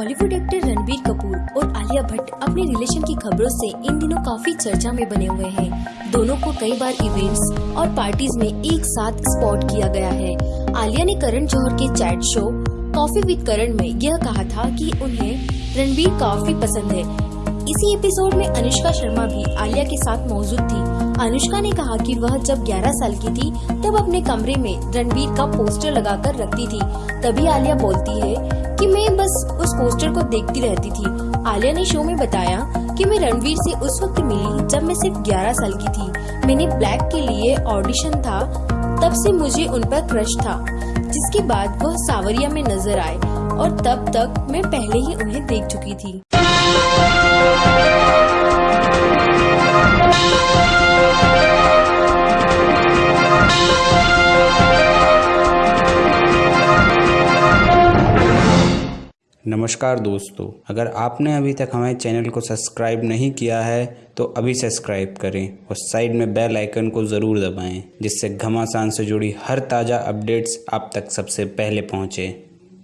Bollywood actor Ranbir Kapoor और आलिया भट्ट अपने relation की खबरों से इन दिनों काफ़ी चर्चा में बने हुए हैं। दोनों को कई बार इवेंट्स और पार्टीज़ में एक साथ स्पॉट किया गया है। आलिया ने करण जौहर के chat show coffee with Karan में यह कहा था कि उन्हें रणबीर काफ़ी पसंद है। इसी एपिसोड में अनुष्का शर्मा भी आलिया के साथ मौजूद थी। अनुष्का ने कहा कि वह जब 11 साल की थी, तब अपने कमरे में रणबीर का पोस्टर लगाकर रखती थी। तभी आलिया बोलती है कि मैं बस उस पोस्टर को देखती रहती थी। आलिया ने शो में बताया कि मैं रणवीर से उस वक्त मिली जब मैं सिर्फ़ 11 साल की थी। मैंने ब्लैक के लिए ऑडिशन था, तब से मुझे उन पर क्रश था, जिसके बाद वह सावरिया में नज़र आए और तब तक मैं पहले ही उन्हें देख चुकी थी। नमस्कार दोस्तों, अगर आपने अभी तक हमारे चैनल को सब्सक्राइब नहीं किया है तो अभी सब्सक्राइब करें और साइड में बेल आइकन को ज़रूर दबाएँ, जिससे घमासान से जुड़ी हर ताज़ा अपडेट्स आप तक सबसे पहले पहुँचें।